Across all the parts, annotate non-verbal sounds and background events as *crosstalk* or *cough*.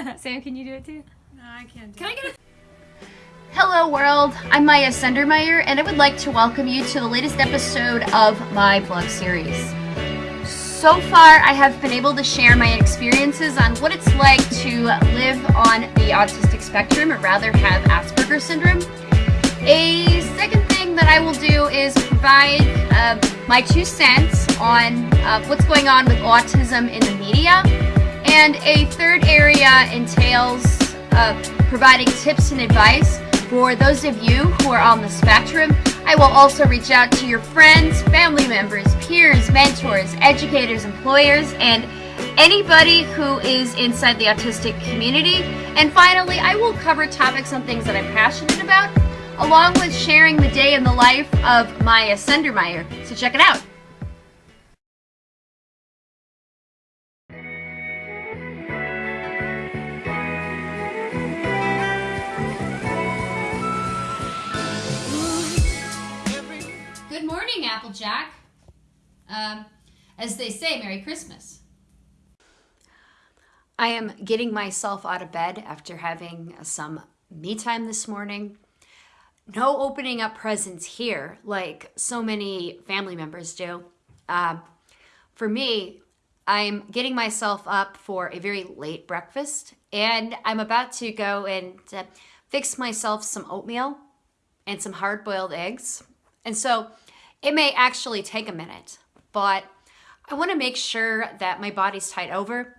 *laughs* Sam, can you do it too? No, I can't do Can I get a Hello world, I'm Maya Sundermeyer and I would like to welcome you to the latest episode of my blog series. So far, I have been able to share my experiences on what it's like to live on the autistic spectrum, or rather have Asperger's syndrome. A second thing that I will do is provide uh, my two cents on uh, what's going on with autism in the media. And a third area entails uh, providing tips and advice for those of you who are on the spectrum. I will also reach out to your friends, family members, peers, mentors, educators, employers, and anybody who is inside the autistic community. And finally, I will cover topics on things that I'm passionate about, along with sharing the day in the life of Maya Sundermeyer. So check it out. Applejack. Um, as they say, Merry Christmas. I am getting myself out of bed after having some me time this morning. No opening up presents here like so many family members do. Uh, for me, I'm getting myself up for a very late breakfast and I'm about to go and uh, fix myself some oatmeal and some hard boiled eggs. And so it may actually take a minute, but I want to make sure that my body's tied over.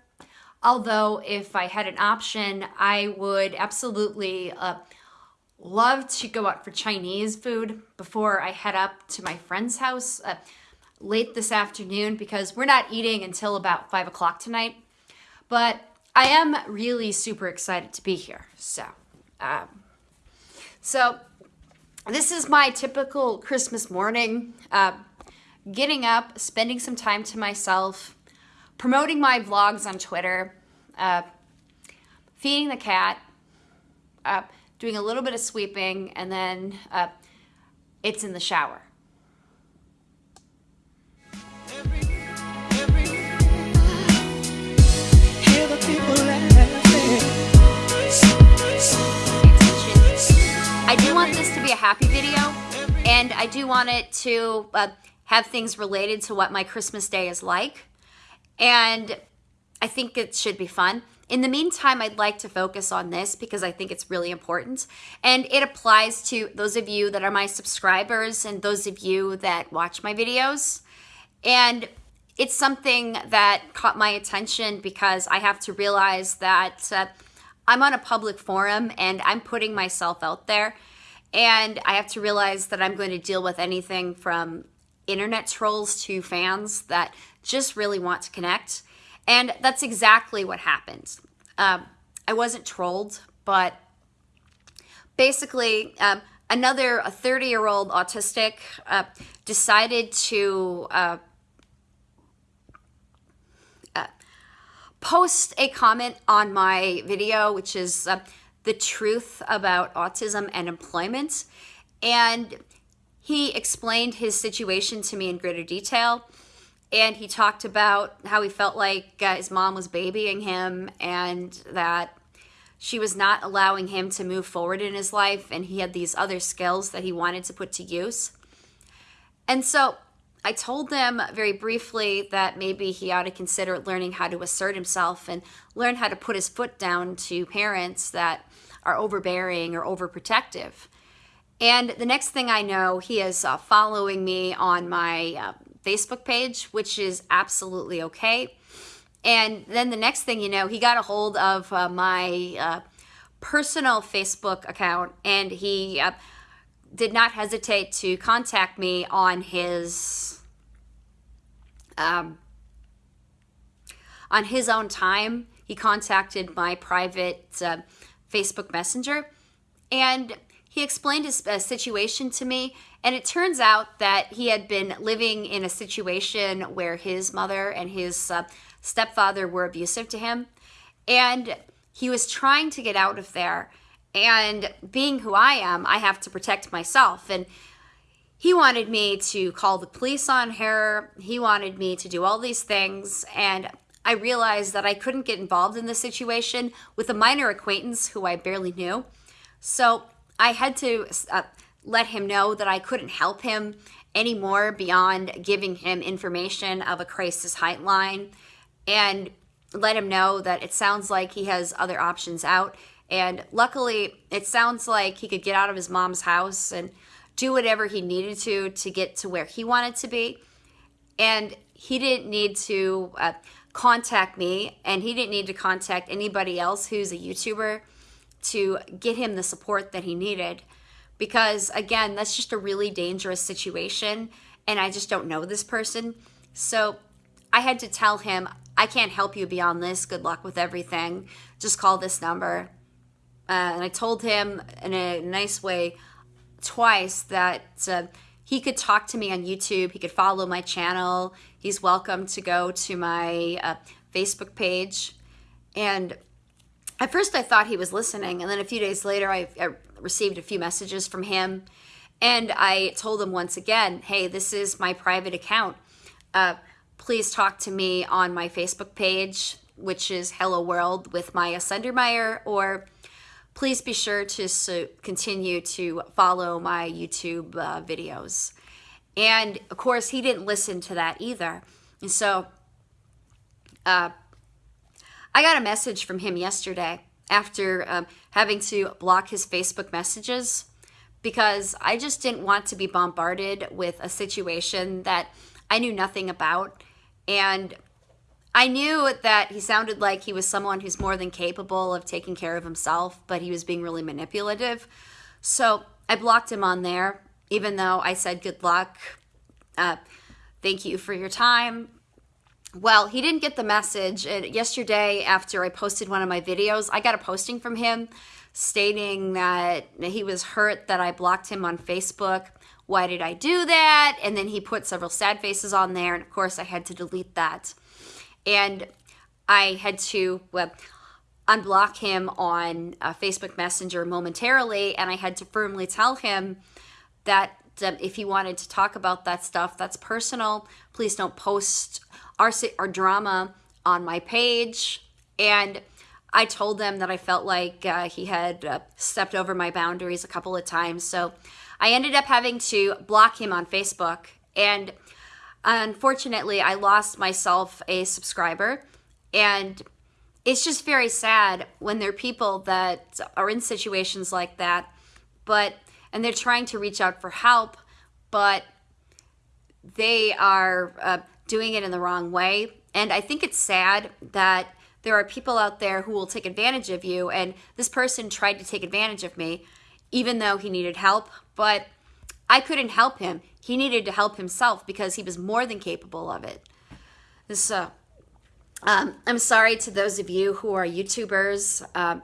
Although, if I had an option, I would absolutely uh, love to go out for Chinese food before I head up to my friend's house uh, late this afternoon because we're not eating until about five o'clock tonight. But I am really super excited to be here. So, um, so this is my typical Christmas morning. Uh, getting up, spending some time to myself, promoting my vlogs on Twitter, uh, feeding the cat, uh, doing a little bit of sweeping, and then uh, it's in the shower. A happy video, and I do want it to uh, have things related to what my Christmas day is like, and I think it should be fun. In the meantime, I'd like to focus on this because I think it's really important, and it applies to those of you that are my subscribers and those of you that watch my videos, and it's something that caught my attention because I have to realize that uh, I'm on a public forum and I'm putting myself out there. And I have to realize that I'm going to deal with anything from internet trolls to fans that just really want to connect. And that's exactly what happened. Um, I wasn't trolled, but basically, um, another 30 year old autistic uh, decided to. Uh, post a comment on my video, which is uh, the truth about autism and employment. And he explained his situation to me in greater detail. And he talked about how he felt like uh, his mom was babying him and that she was not allowing him to move forward in his life. And he had these other skills that he wanted to put to use. And so I told them very briefly that maybe he ought to consider learning how to assert himself and learn how to put his foot down to parents that are overbearing or overprotective. And the next thing I know, he is uh, following me on my uh, Facebook page, which is absolutely okay. And then the next thing you know, he got a hold of uh, my uh, personal Facebook account and he uh, did not hesitate to contact me on his um, on his own time. He contacted my private uh, Facebook Messenger, and he explained his uh, situation to me. And it turns out that he had been living in a situation where his mother and his uh, stepfather were abusive to him, and he was trying to get out of there. And being who I am, I have to protect myself. And he wanted me to call the police on her. He wanted me to do all these things. And I realized that I couldn't get involved in the situation with a minor acquaintance who I barely knew. So I had to uh, let him know that I couldn't help him anymore beyond giving him information of a crisis hotline and let him know that it sounds like he has other options out. And luckily, it sounds like he could get out of his mom's house and do whatever he needed to to get to where he wanted to be. And he didn't need to uh, contact me, and he didn't need to contact anybody else who's a YouTuber to get him the support that he needed. Because again, that's just a really dangerous situation, and I just don't know this person. So I had to tell him, I can't help you beyond this. Good luck with everything. Just call this number. Uh, and I told him in a nice way twice that uh, he could talk to me on YouTube. He could follow my channel. He's welcome to go to my uh, Facebook page. And at first, I thought he was listening. And then a few days later, I, I received a few messages from him. And I told him once again, hey, this is my private account. Uh, please talk to me on my Facebook page, which is Hello World with Maya Sundermeyer, or please be sure to continue to follow my YouTube uh, videos. And of course, he didn't listen to that either. And so uh, I got a message from him yesterday after um, having to block his Facebook messages because I just didn't want to be bombarded with a situation that I knew nothing about and I knew that he sounded like he was someone who's more than capable of taking care of himself, but he was being really manipulative. So I blocked him on there, even though I said good luck. Uh, thank you for your time. Well, he didn't get the message. And yesterday, after I posted one of my videos, I got a posting from him stating that he was hurt that I blocked him on Facebook why did I do that? And then he put several sad faces on there. And of course, I had to delete that. And I had to well, unblock him on uh, Facebook Messenger momentarily. And I had to firmly tell him that um, if he wanted to talk about that stuff, that's personal. Please don't post our, our drama on my page. And I told them that I felt like uh, he had uh, stepped over my boundaries a couple of times. So I ended up having to block him on Facebook. And unfortunately, I lost myself a subscriber. And it's just very sad when there are people that are in situations like that, but and they're trying to reach out for help, but they are uh, doing it in the wrong way. And I think it's sad that there are people out there who will take advantage of you. And this person tried to take advantage of me, even though he needed help but I couldn't help him. He needed to help himself because he was more than capable of it. So, um, I'm sorry to those of you who are YouTubers. Um,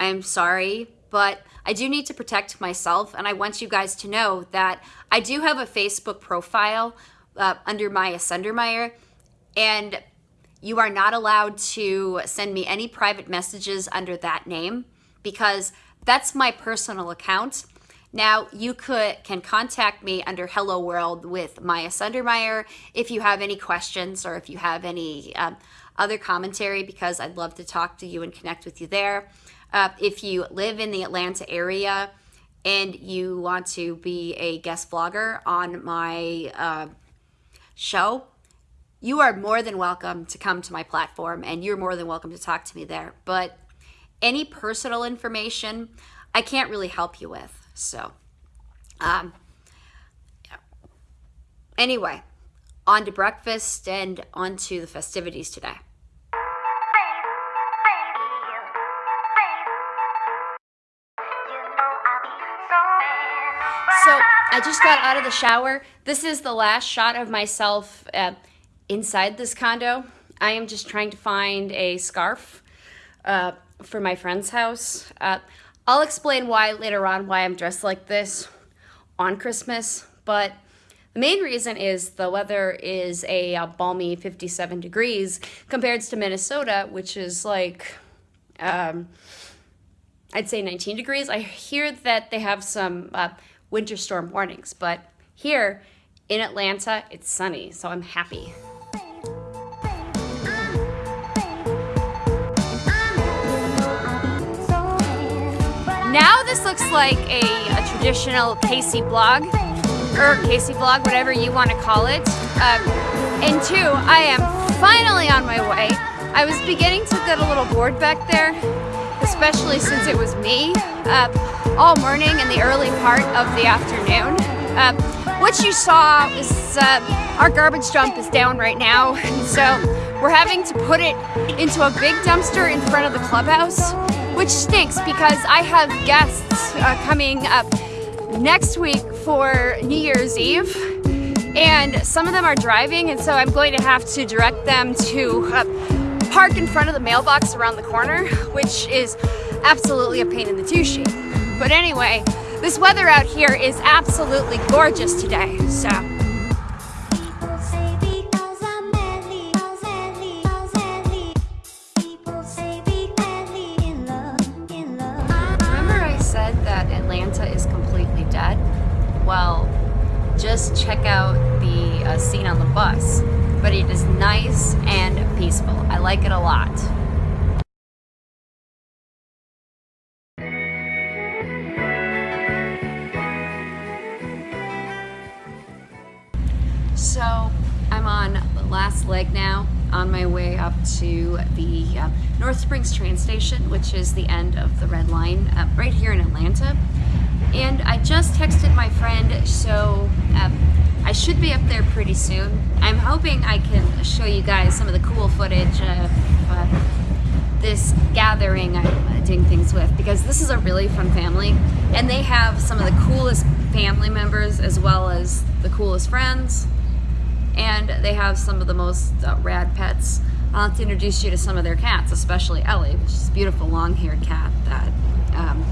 I'm sorry, but I do need to protect myself, and I want you guys to know that I do have a Facebook profile uh, under Maya Sundermeyer, and you are not allowed to send me any private messages under that name because that's my personal account now you could can contact me under Hello World with Maya Sundermeyer if you have any questions or if you have any um, other commentary because I'd love to talk to you and connect with you there. Uh, if you live in the Atlanta area and you want to be a guest vlogger on my uh, show, you are more than welcome to come to my platform and you're more than welcome to talk to me there. But any personal information, I can't really help you with. So, um, anyway, on to breakfast and on to the festivities today. So I just got out of the shower. This is the last shot of myself uh, inside this condo. I am just trying to find a scarf uh, for my friend's house. Uh, I'll explain why later on why I'm dressed like this on Christmas, but the main reason is the weather is a, a balmy 57 degrees compared to Minnesota, which is like, um, I'd say 19 degrees. I hear that they have some uh, winter storm warnings, but here in Atlanta, it's sunny, so I'm happy. This looks like a, a traditional Casey blog, or Casey vlog, whatever you want to call it. Um, and two, I am finally on my way. I was beginning to get a little bored back there, especially since it was me uh, all morning and the early part of the afternoon. Uh, what you saw is uh, our garbage dump is down right now, *laughs* so we're having to put it into a big dumpster in front of the clubhouse, which stinks because I have guests uh, coming up next week for New Year's Eve and some of them are driving and so I'm going to have to direct them to uh, park in front of the mailbox around the corner which is absolutely a pain in the tushy. But anyway, this weather out here is absolutely gorgeous today, so. Just check out the uh, scene on the bus. But it is nice and peaceful. I like it a lot. So I'm on the last leg now, on my way up to the uh, North Springs train station, which is the end of the red line uh, right here in Atlanta. And I just texted my friend, so um, I should be up there pretty soon. I'm hoping I can show you guys some of the cool footage of uh, this gathering I'm uh, doing things with because this is a really fun family and they have some of the coolest family members as well as the coolest friends and they have some of the most uh, rad pets. I'll have to introduce you to some of their cats, especially Ellie, which is a beautiful long-haired cat that um,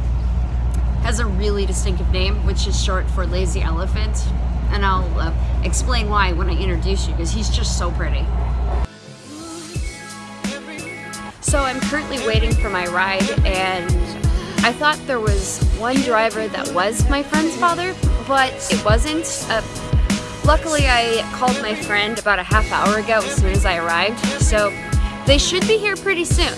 has a really distinctive name, which is short for lazy elephant. And I'll uh, explain why when I introduce you, because he's just so pretty. So I'm currently waiting for my ride, and I thought there was one driver that was my friend's father, but it wasn't. Uh, luckily, I called my friend about a half hour ago as soon as I arrived, so they should be here pretty soon.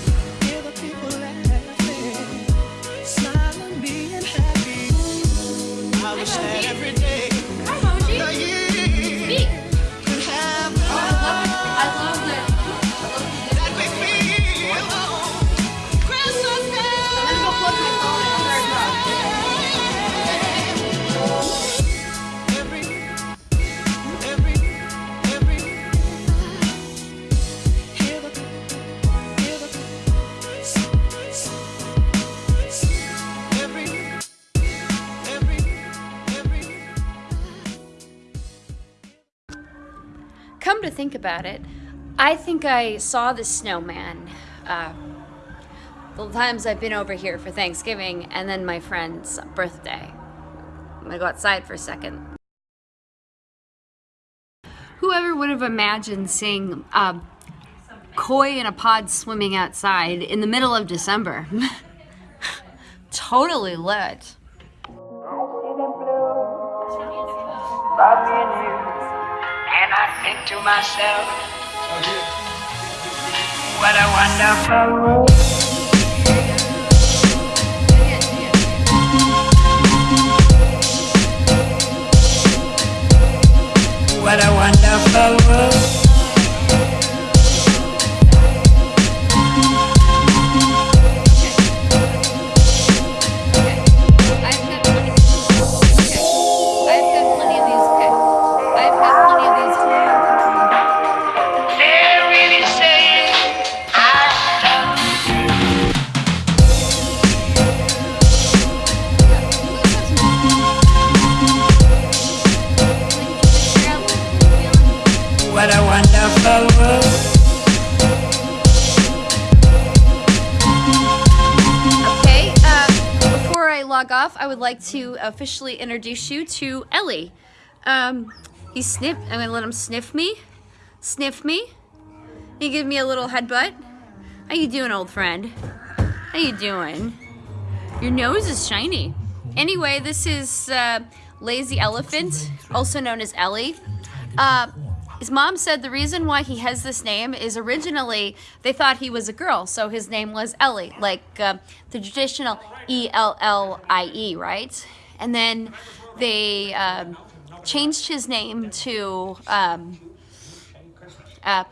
Come to think about it, I think I saw the snowman uh, the times I've been over here for Thanksgiving and then my friend's birthday. I'm gonna go outside for a second. Whoever would have imagined seeing um, koi in a pod swimming outside in the middle of December? *laughs* totally lit. To myself, what a wonderful world. What a wonderful world. Log off, I would like to officially introduce you to Ellie. Um, he sniff. I'm gonna let him sniff me. Sniff me. He give me a little headbutt. How you doing, old friend? How you doing? Your nose is shiny. Anyway, this is uh, Lazy Elephant, also known as Ellie. Uh, his mom said the reason why he has this name is originally they thought he was a girl, so his name was Ellie, like uh, the traditional E L L I E, right? And then they um, changed his name to um, uh,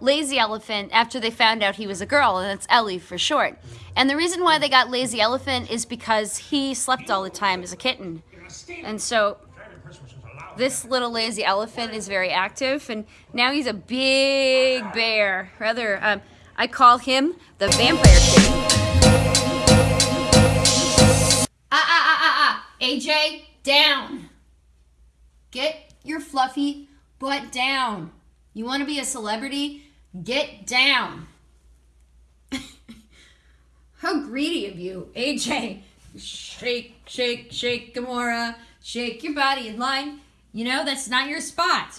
Lazy Elephant after they found out he was a girl, and it's Ellie for short. And the reason why they got Lazy Elephant is because he slept all the time as a kitten. And so this little lazy elephant is very active, and now he's a big bear. Rather, um, I call him the vampire kitten. Ah, ah, ah, ah, ah. AJ, down. Get your fluffy butt down. You want to be a celebrity? Get down. *laughs* How greedy of you, AJ. Shake, shake, shake, Gamora. Shake your body in line. You know, that's not your spot.